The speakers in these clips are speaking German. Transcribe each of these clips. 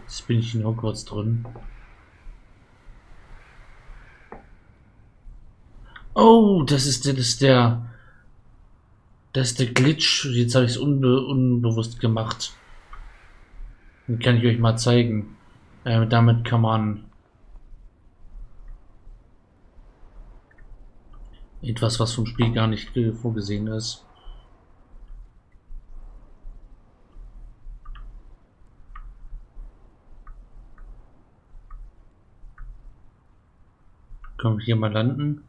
Jetzt bin ich in Hogwarts drin. Oh, das ist, das ist der... Das ist der Glitch. Jetzt habe ich es unbe unbewusst gemacht. Den kann ich euch mal zeigen. Äh, damit kann man etwas, was vom Spiel gar nicht vorgesehen ist. Können wir hier mal landen?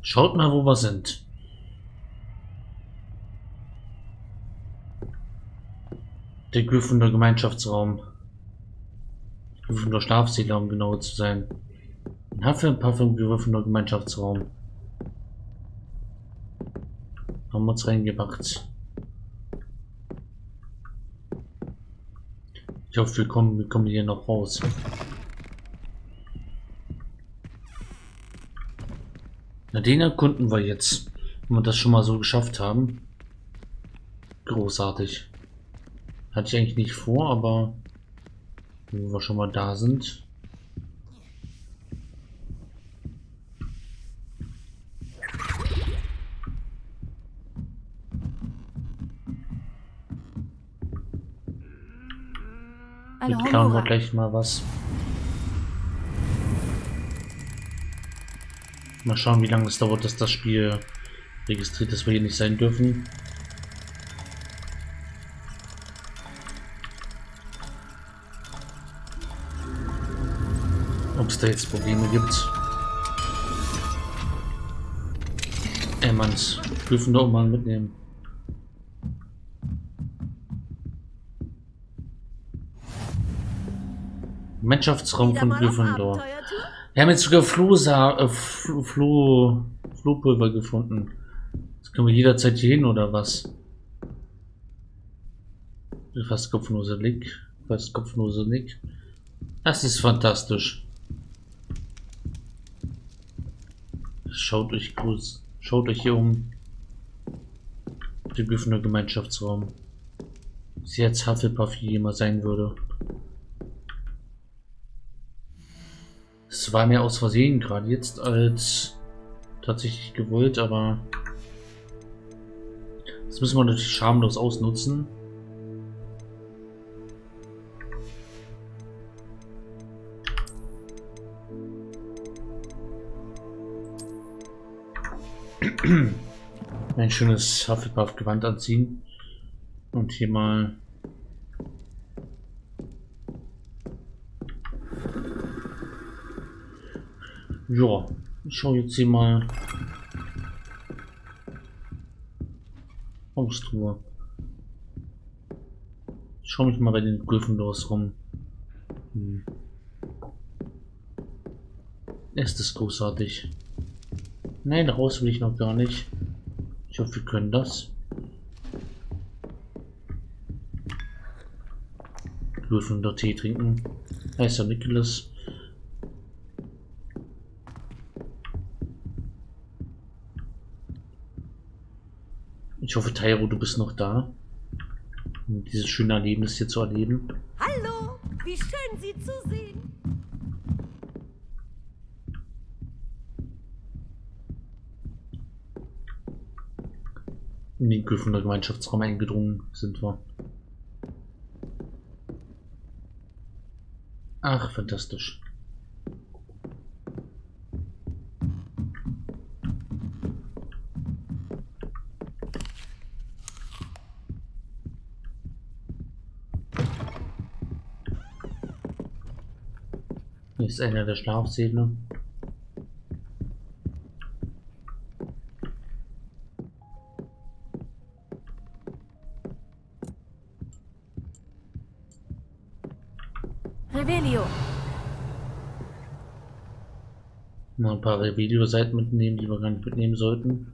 Schaut mal, wo wir sind. Der Gryffindor Gemeinschaftsraum. Gryffindor Schlafsäle, um genau zu sein. Ein Hufflepuff im Gryffindor Gemeinschaftsraum. Haben wir uns reingepackt. Ich hoffe, wir kommen, wir kommen hier noch raus. Na, den erkunden wir jetzt. Wenn wir das schon mal so geschafft haben. Großartig. Hatte ich eigentlich nicht vor, aber wenn wir schon mal da sind. Hallo, klauen wir gleich mal was. Mal schauen, wie lange es dauert, dass das Spiel registriert, dass wir hier nicht sein dürfen. Ob es da jetzt Probleme gibt. Ey, Manns, dürfen doch mal mitnehmen. Mannschaftsraum von Gryffindor. Wir haben jetzt sogar Flohsa äh, Floh Flohpulver gefunden. Das können wir jederzeit hier hin, oder was? Fast kopflose Nick. Fast kopflose Nick. Das ist fantastisch. Schaut euch kurz. Schaut euch hier um. Der Gryffindor Gemeinschaftsraum. Sie als Hufflepuff jemand sein würde. Es war mir aus Versehen gerade jetzt als tatsächlich gewollt, aber das müssen wir natürlich schamlos ausnutzen. Ein schönes Hufflepuff-Gewand anziehen und hier mal Ja, ich schaue jetzt hier mal Haustruhe. Ich schaue mich mal bei den Gryffindors rum. Hm. Ist das großartig? Nein, raus will ich noch gar nicht. Ich hoffe, wir können das. Gryffindor Tee trinken. Heißer Nicholas. Ich hoffe, Tairo, du bist noch da. Um dieses schöne Erlebnis hier zu erleben. Hallo, wie schön Sie zu sehen. In den Gryffindor Gemeinschaftsraum eingedrungen sind wir. Ach, fantastisch. Ist einer der Schlafsäle. Revelio. Mal ein paar Revelio-Seiten mitnehmen, die wir gar nicht mitnehmen sollten.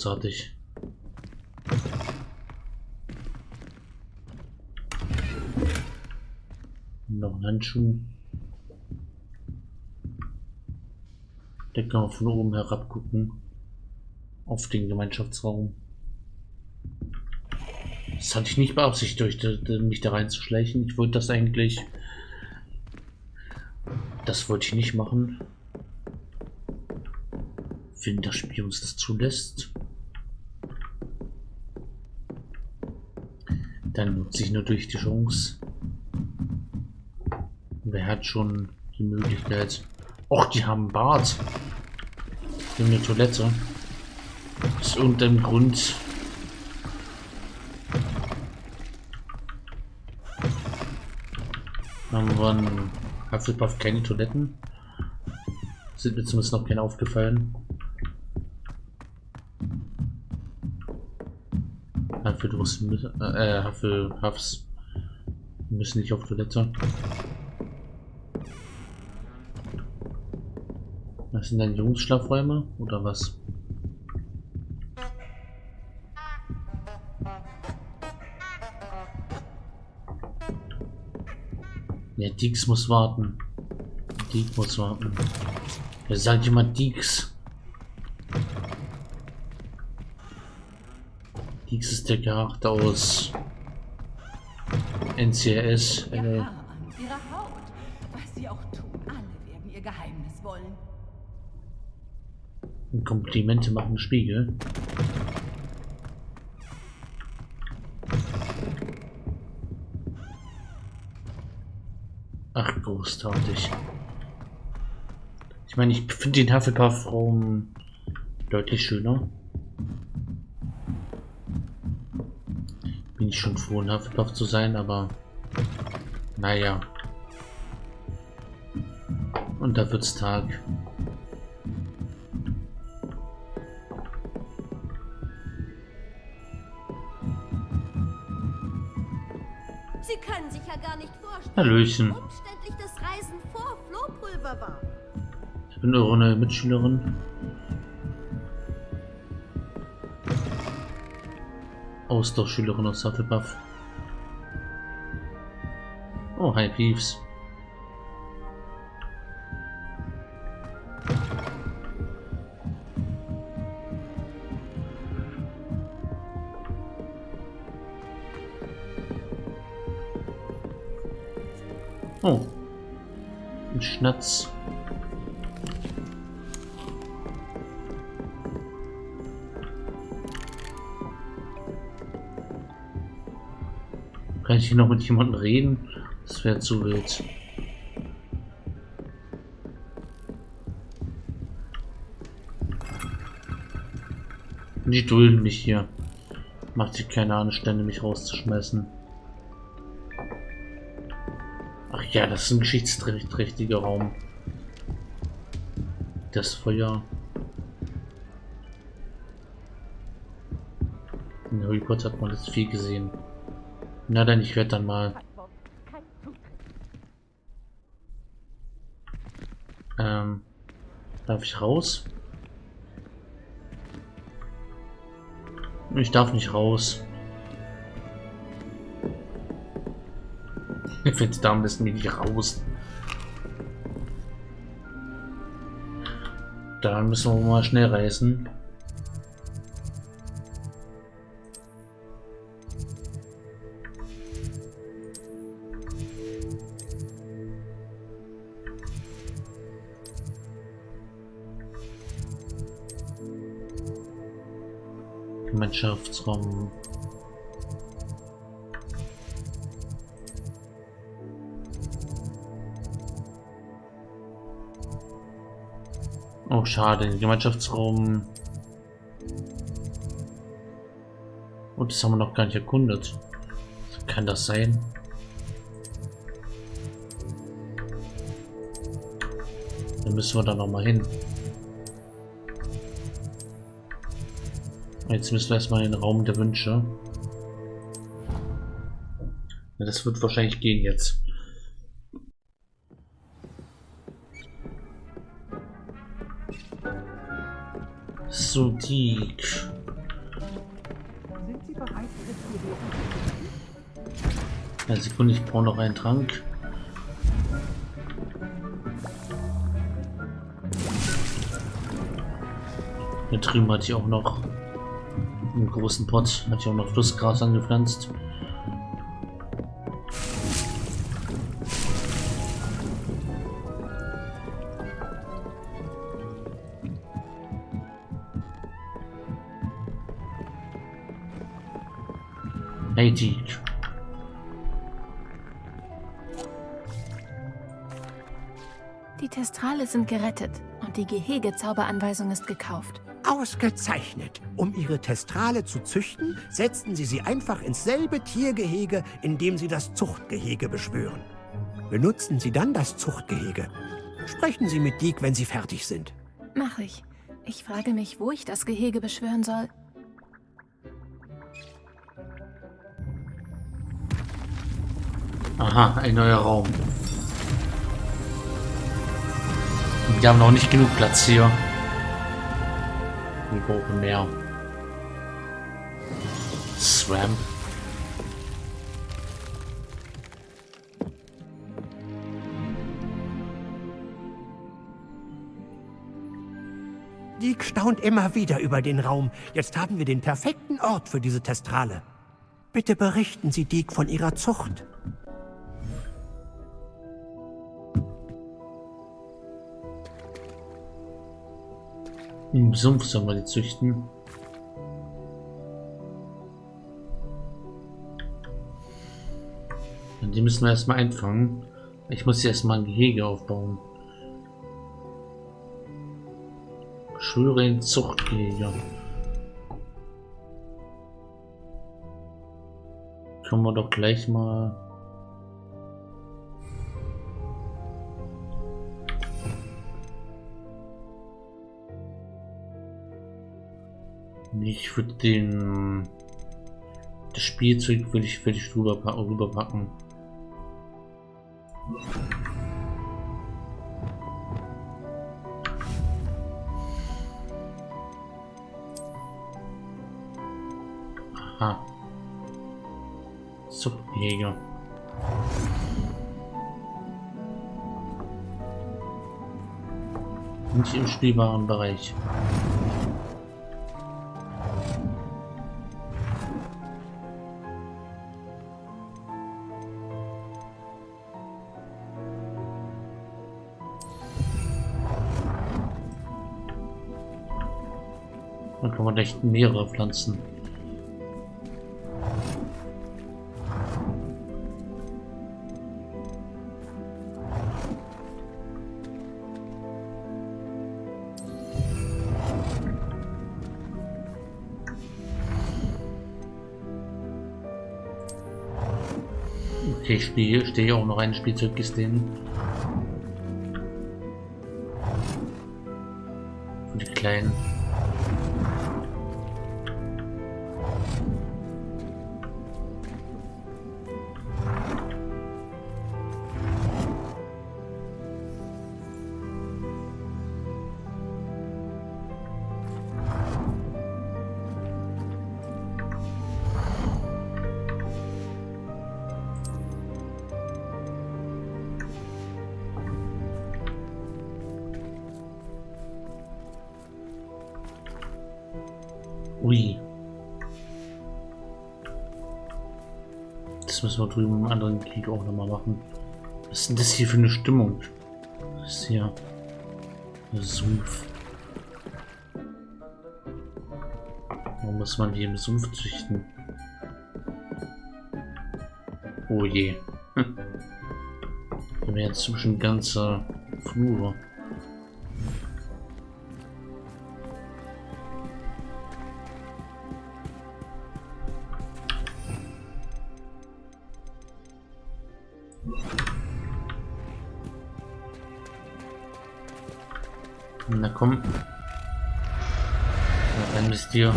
Großartig. Noch ein Handschuh. Da kann man von oben herab gucken. Auf den Gemeinschaftsraum. Das hatte ich nicht beabsichtigt, mich da reinzuschleichen. Ich wollte das eigentlich... Das wollte ich nicht machen. Wenn das Spiel uns das zulässt. Dann nutze ich natürlich die Chance. Wer hat schon die Möglichkeit? Och, die haben Bart. Die haben eine Toilette. Aus irgendeinem Grund. Haben wir in Hufflepuff keine Toiletten? Sind mir zumindest noch keine aufgefallen. Hufflepuffs, äh, Hufflepuffs müssen nicht auf Toilette. Das sind dann Jungsschlafräume oder was? Ja, Dix muss warten. Dix muss warten. Er sagt jemand Dix. Dix ist der Charakter aus NCS. Äh, ihre Haut. Was sie auch tun, alle werden ihr Geheimnis wollen. Komplimente machen Spiegel. Ach, großartig. Ich meine, ich finde den Hufflepuff-Raum deutlich schöner. Bin ich schon froh, ein Hufflepuff zu sein, aber naja. Und da wird's Tag. Sie können sich ja gar nicht vorstellen, Hallöchen. umständlich das Reisen vor Flohpulver war. Ich bin eure neue Mitschülerin. Austauschschülerin aus Hufflepuff. Oh, hi Peeves. Oh. Ein Schnatz. Ich hier noch mit jemandem reden? Das wäre zu wild. Die dulden mich hier. Macht sich keine Anstände, mich rauszuschmeißen. Ach ja, das ist ein geschichtsträchtiger Raum. Das Feuer. In Harry Potter hat man das viel gesehen. Na dann, ich werde dann mal. Ähm, darf ich raus? Ich darf nicht raus. Ich finde da müssen wir nicht raus. Da müssen wir mal schnell reisen. Gemeinschaftsraum. Oh, schade, Gemeinschaftsraum. Und das haben wir noch gar nicht erkundet. Kann das sein? Dann müssen wir da noch mal hin. Jetzt müssen wir erstmal in den Raum der Wünsche. Ja, das wird wahrscheinlich gehen jetzt. So, die. Eine Sekunde, ich brauche noch einen Trank. Hier drüben hatte ich auch noch einen großen Pot, hatte ich auch noch Flussgras angepflanzt. Hey, Teach. Die Testrale sind gerettet und die Gehegezauberanweisung ist gekauft. Ausgezeichnet. Um ihre Testrale zu züchten, setzen Sie sie einfach ins selbe Tiergehege, in dem Sie das Zuchtgehege beschwören. Benutzen Sie dann das Zuchtgehege. Sprechen Sie mit Diek, wenn Sie fertig sind. Mach ich. Ich frage mich, wo ich das Gehege beschwören soll. Aha, ein neuer Raum. Wir haben noch nicht genug Platz hier. Wir brauchen mehr. Swamp. Diek staunt immer wieder über den Raum. Jetzt haben wir den perfekten Ort für diese Testrale. Bitte berichten Sie Diek von Ihrer Zucht. Im Sumpf sollen wir die züchten. Und die müssen wir erstmal einfangen. Ich muss erstmal ein Gehege aufbauen. Schwöre in Zuchtgehege. Können wir doch gleich mal Ich würde den das Spielzeug würde ich würde ich drüber, rüberpacken. Aha. Zuchtjäger. Nicht im spielbaren Bereich. Kann man echt mehrere Pflanzen. Okay, ich stehe, stehe auch noch ein Spielzeugkiste hin. Für kleinen. Müssen wir drüben im anderen Krieg auch nochmal machen. Was ist denn das hier für eine Stimmung? Das ist hier Sumpf. Warum muss man die im Sumpf züchten? Oh je. Wir haben jetzt zwischen ganze Flure. Na komm. Na, dann bist du.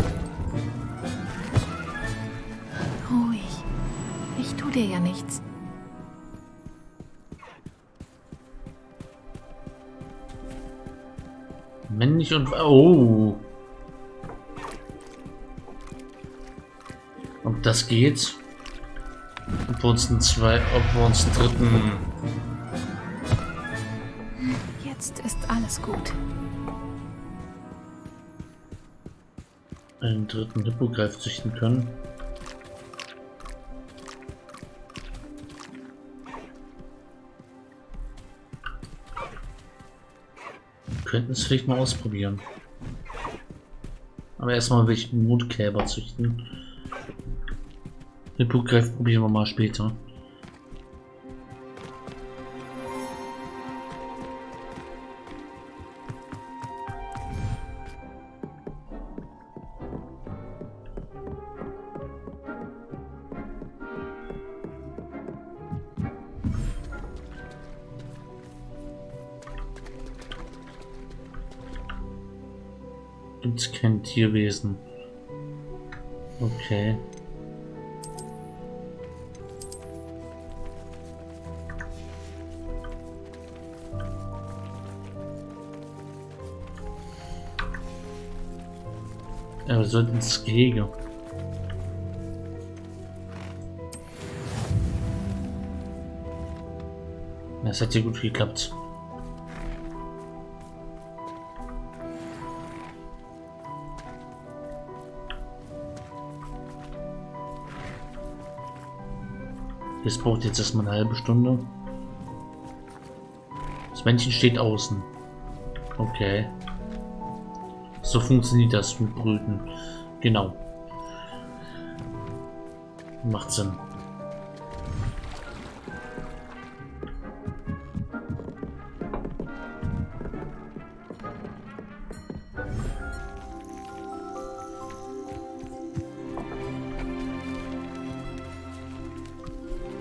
Ruhig. Ich tu dir ja nichts. Männlich und... Oh. Ob das geht? Wir uns einen zwei, ob wir uns einen dritten Jetzt ist alles gut. einen dritten Hippogreif züchten können. Könnten es vielleicht mal ausprobieren. Aber erstmal will ich Mondkälber züchten. Hippogreif probieren wir mal später. Gibt es kein Tierwesen. Okay. Wir sollten ins Gehege. Das hat ja gut geklappt. Das braucht jetzt erstmal eine halbe Stunde. Das Männchen steht außen. Okay. So funktioniert das mit Brüten. Genau. Macht Sinn.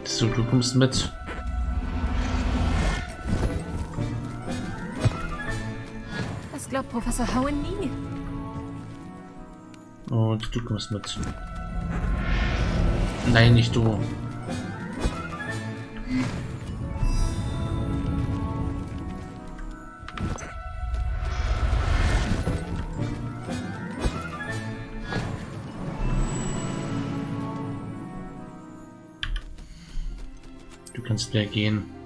So, du kommst mit. Das glaubt Professor Howen nie. Und du kommst mit. Nein, nicht du. Du kannst wieder gehen.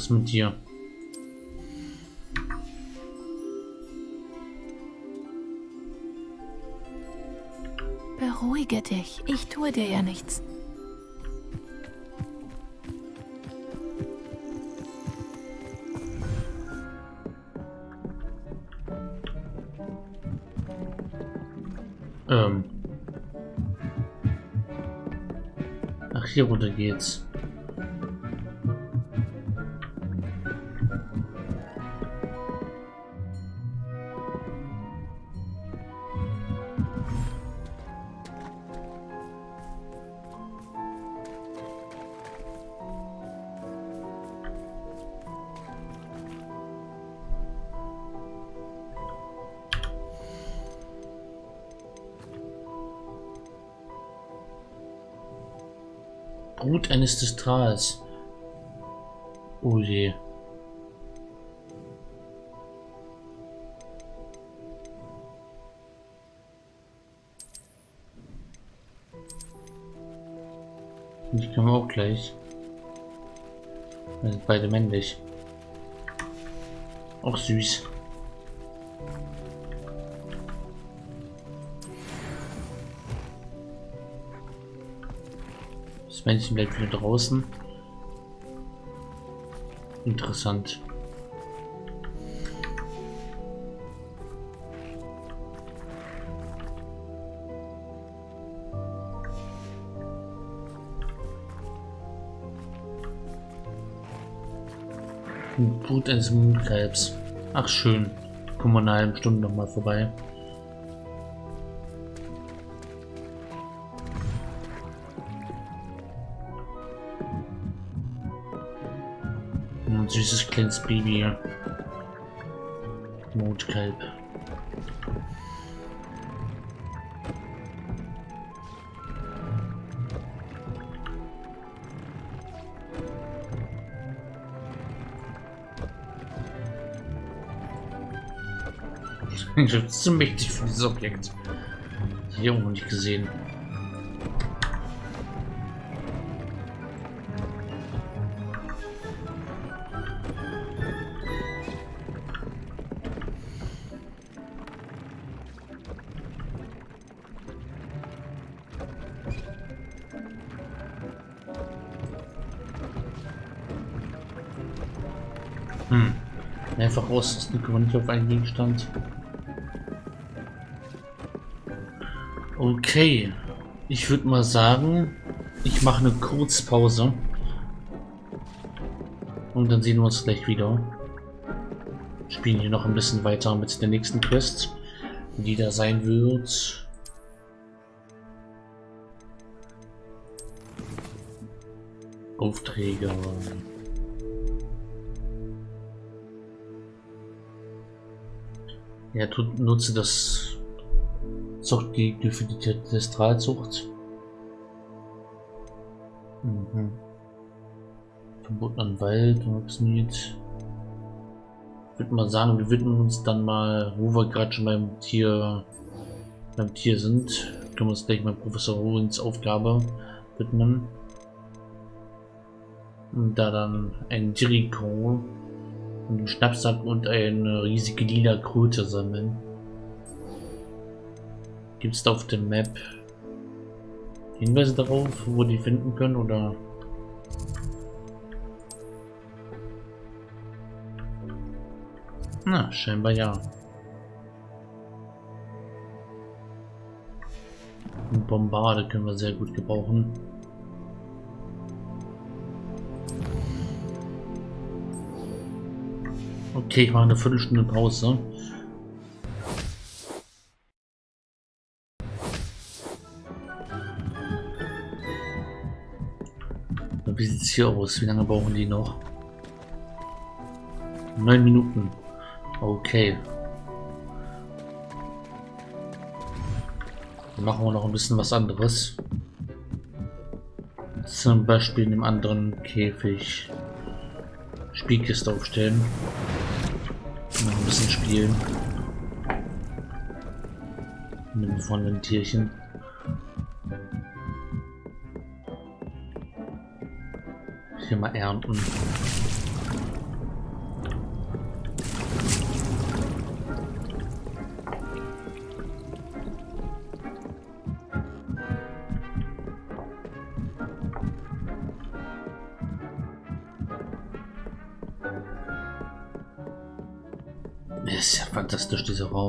Raus mit dir. Beruhige dich. Ich tue dir ja nichts. Ähm. Ach, hier runter geht's. Testrals. Oh je. Die können wir auch gleich. Wir sind beide männlich. Auch süß. Das Männchen bleibt wieder draußen. Interessant. Blut eines Mondkalbs. Ach schön. Kommen wir in einer halben Stunde noch mal vorbei. süßes kleines Baby hier. Mondkalb. Ich bin schon zu mächtig für dieses Objekt. Hier irgendwo nicht gesehen. Ausrüsten können wir nicht auf einen Gegenstand. Okay. Ich würde mal sagen, ich mache eine Kurzpause. Und dann sehen wir uns gleich wieder. Spielen hier noch ein bisschen weiter mit der nächsten Quest, die da sein wird. Aufträge. Ja, tut, nutze das Zuchtgegner für die Testralzucht. Mhm. Verbotenen Wald, Obsmiet. Ich würde mal sagen, wir widmen uns dann mal, wo wir gerade schon beim Tier beim Tier sind, können wir uns gleich mal Professor Owens Aufgabe widmen. Und da dann ein Jericho einen Schnappsack und eine riesige lila Kröte sammeln. Gibt es da auf dem Map Hinweise darauf, wo die finden können oder? Na, scheinbar ja. Bombarde können wir sehr gut gebrauchen. Okay, ich mache eine Viertelstunde Pause. Wie sieht es hier aus? Wie lange brauchen die noch? Neun Minuten. Okay. Dann machen wir noch ein bisschen was anderes. Zum Beispiel in einem anderen Käfig Spielkiste aufstellen. Noch ein bisschen spielen. Mit dem von den Tierchen. Hier mal ernten.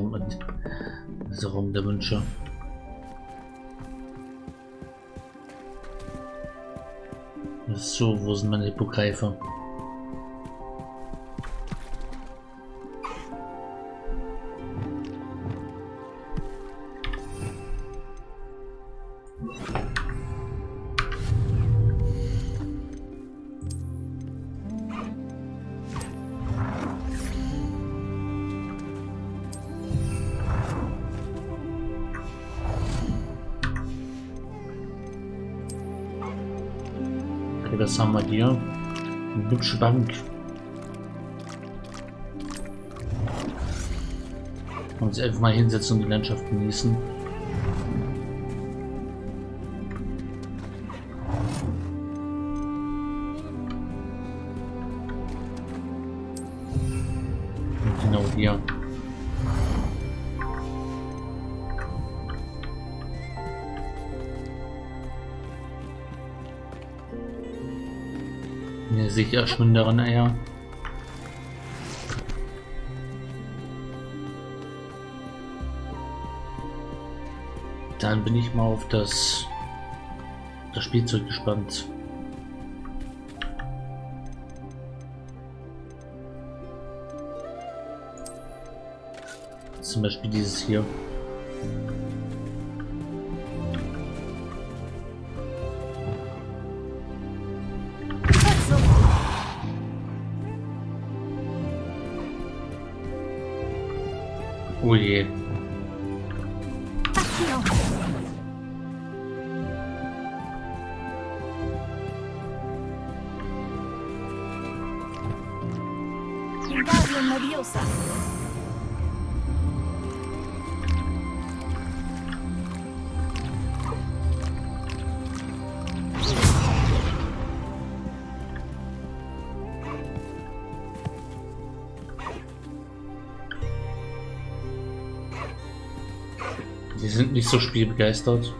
Raum und dieser Raum der Wünsche. So, wo sind meine Hippogreifer? Das haben wir hier. Eine hübsche Bank. Und uns einfach mal hinsetzen und die Landschaft genießen. Eine sicher schwinderen Eier. Dann bin ich mal auf das, das Spielzeug gespannt. Zum Beispiel dieses hier. Oh je. Aktion. Wingardium Leviosa. Sind nicht so spielbegeistert.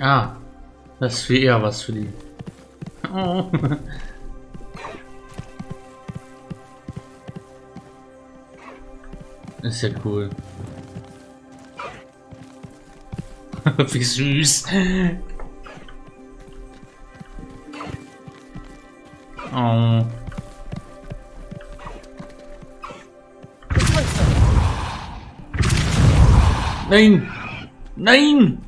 Ah, das wäre eher was für die. Oh. Ist ja cool. Wie süß. Oh. Nein! Nein!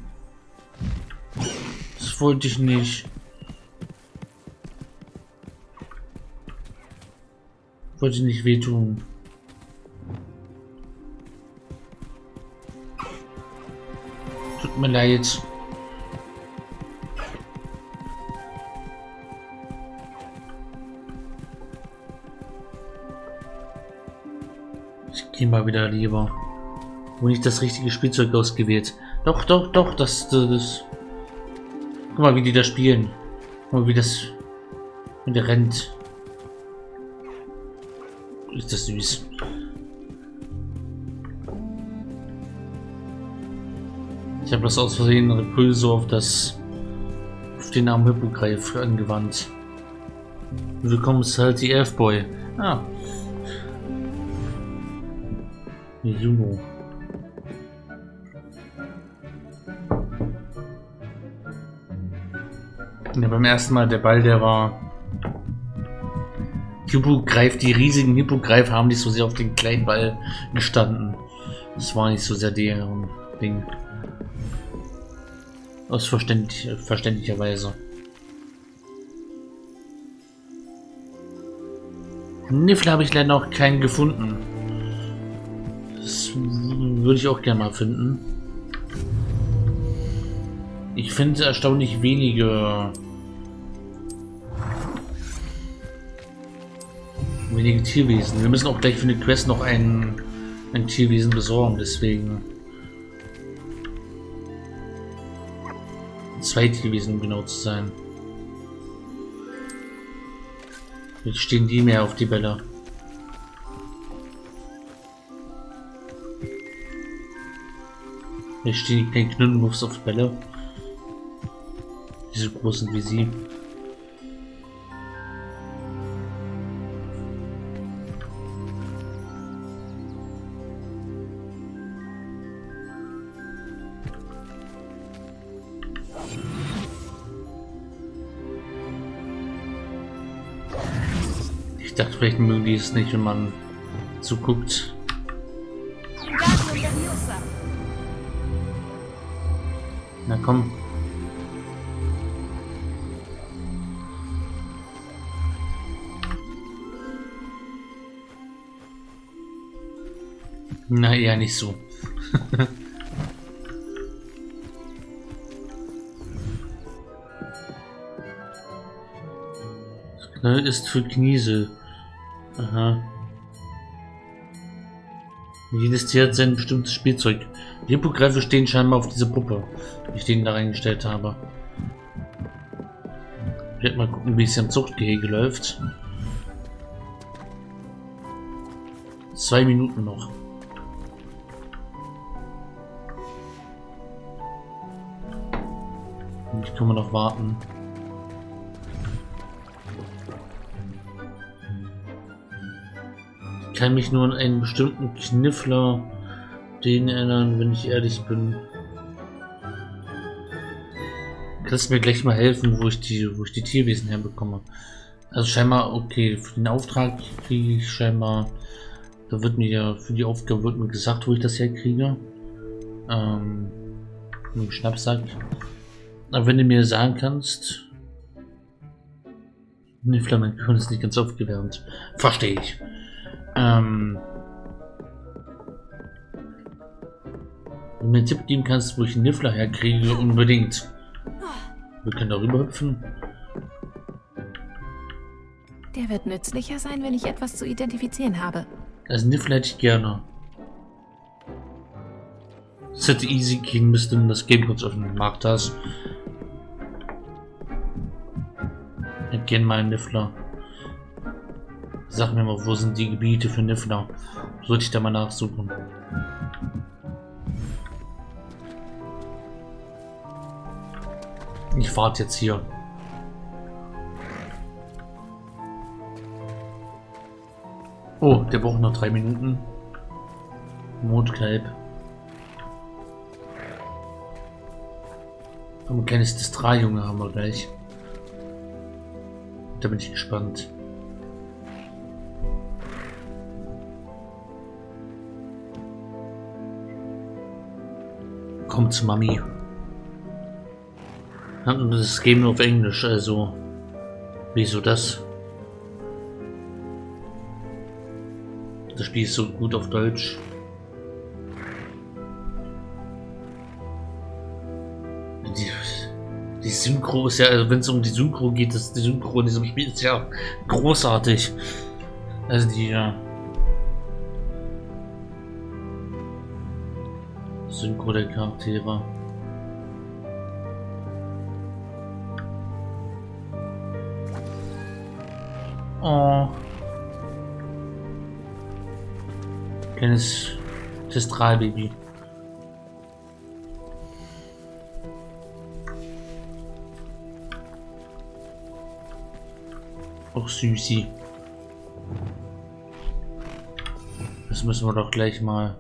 Das wollte ich nicht. Wollte ich nicht wehtun. Mir leid. Ich gehe mal wieder lieber. Wo nicht das richtige Spielzeug ausgewählt. Doch, doch, doch, das, das. Guck mal, wie die da spielen. Guck mal, wie das. Wie der rennt. Ist das süß. Ich habe das aus Versehen Repulso auf das. auf den armen Hippogreif angewandt. Willkommen, halt die Elfboy. Ah. Juno. Ja, beim ersten Mal der Ball, der war. Hippogreif, die riesigen Hippogreif haben nicht so sehr auf den kleinen Ball gestanden. Das war nicht so sehr deren Ding. Aus verständlich, verständlicherweise. Niffel habe ich leider noch keinen gefunden. Das würde ich auch gerne mal finden. Ich finde erstaunlich wenige wenige Tierwesen. Wir müssen auch gleich für eine Quest noch ein, ein Tierwesen besorgen, deswegen. Zwei Tierwesen, um genau zu sein. Jetzt stehen die mehr auf die Bälle. Jetzt stehen die kleinen Knuddelmuffs auf Bälle. Die so groß sind wie sie. Vielleicht mögen die es nicht, wenn man zuguckt. Na komm. Na, eher nicht so. Ist für Kniesel. Aha. Jedes Tier hat sein bestimmtes Spielzeug. Die Hippogreife stehen scheinbar auf diese Puppe, die ich denen da reingestellt habe. Ich werde mal gucken, wie es am Zuchtgehege läuft. Zwei Minuten noch. Und ich kann man noch warten. Kann mich nur an einen bestimmten Kniffler den erinnern, wenn ich ehrlich bin. Kannst mir gleich mal helfen, wo ich die, wo ich die Tierwesen herbekomme? Also scheinbar, okay, für den Auftrag kriege ich scheinbar, da wird mir ja, für die Aufgabe wird mir gesagt, wo ich das herkriege. Ähm, im Schnappsack. Aber wenn du mir sagen kannst, mein Gehirn ist nicht ganz aufgewärmt. Verstehe ich. Ähm, wenn du mir einen Tipp geben kannst, wo ich einen Niffler herkriege, unbedingt. Wir können darüber hüpfen. Der wird nützlicher sein, wenn ich etwas zu identifizieren habe. Also Niffel hätte ich gerne. Es hätte easy gehen müssen, das Game kurz öffnen. Mag das. Ich hätte gerne mal einen Niffler. Sag mir mal, wo sind die Gebiete für Niffler? Sollte ich da mal nachsuchen. Ich warte jetzt hier. Oh, der braucht noch drei Minuten. Mondkalb. Ein kleines Distral-Junge haben wir gleich. Da bin ich gespannt. Kommt zu Mami. Das Game auf Englisch, also. Wieso das? Das Spiel ist so gut auf Deutsch. Die, die Synchro ist ja, also wenn es um die Synchro geht, das, die Synchro in diesem Spiel ist ja großartig. Also die ja. Synchro der Charaktere. Oh. Kleines Testralbaby. Auch süßi. Das müssen wir doch gleich mal.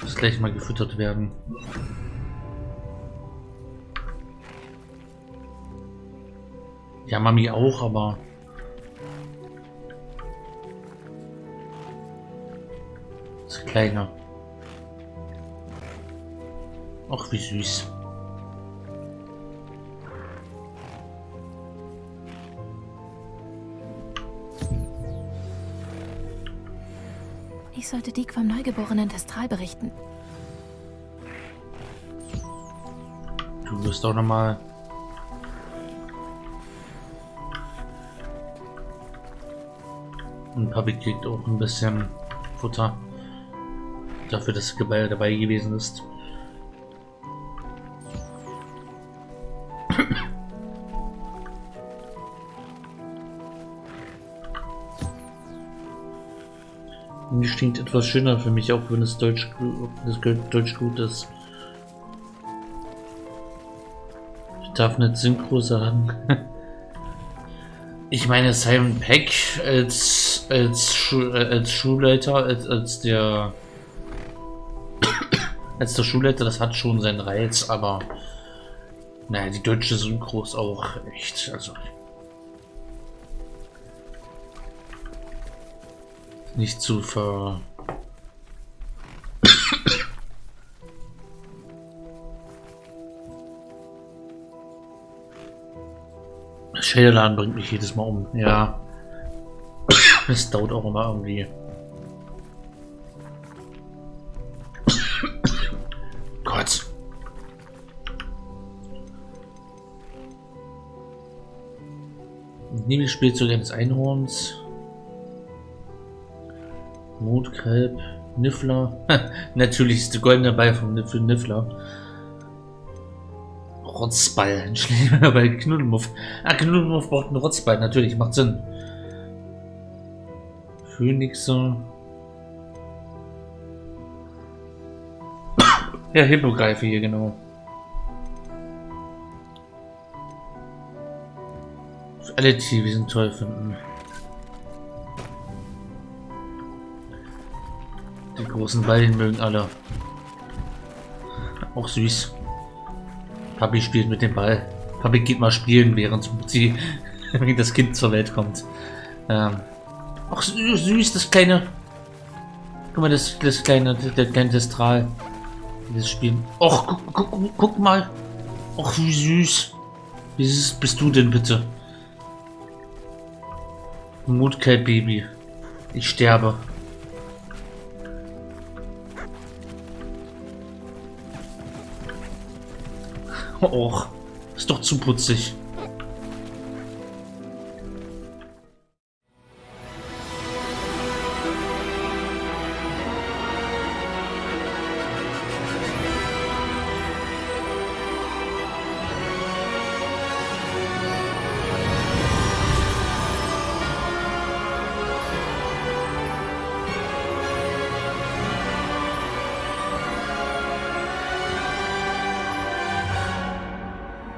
Das gleich mal gefüttert werden. Ja, Mami auch, aber kleiner. Ach, wie süß. Ich sollte Dick vom neugeborenen Testral berichten. Du wirst auch noch mal Und Papi kriegt auch ein bisschen Futter dafür, dass Gebäude dabei gewesen ist. Stinkt etwas schöner für mich, auch wenn es Deutsch, das Deutsch gut ist. Ich darf nicht Synchro sagen. ich meine, Simon Peck als, als, Schu als Schulleiter, als, als der als der Schulleiter, das hat schon seinen Reiz, aber naja, die deutsche Synchro ist auch echt, also nicht zu ver... Schädelladen bringt mich jedes Mal um, ja. Es dauert auch immer irgendwie. Nebelspielzeug eines Einhorns. Mondkalb. Niffler. Natürlich ist der goldene Ball vom Niff Niffler. Rotzball. Ein Schläger bei Knuddelmuff. Ah, Knuddelmuff braucht einen Rotzball. Natürlich, macht Sinn. Phönixe. ja, Hippogreife hier, genau. alle Tiere toll finden. Die großen Ballen mögen alle. Auch süß. Papi spielt mit dem Ball. Papi geht mal spielen, während sie das Kind zur Welt kommt. Ähm. Ach, süß, das kleine. Guck mal, das, das kleine, der kleine Testral. Das Spiel. Och, guck, guck, guck mal. Och, wie süß. Wie süß bist du denn bitte? Mutkeit, Baby. Ich sterbe. Och, ist doch zu putzig.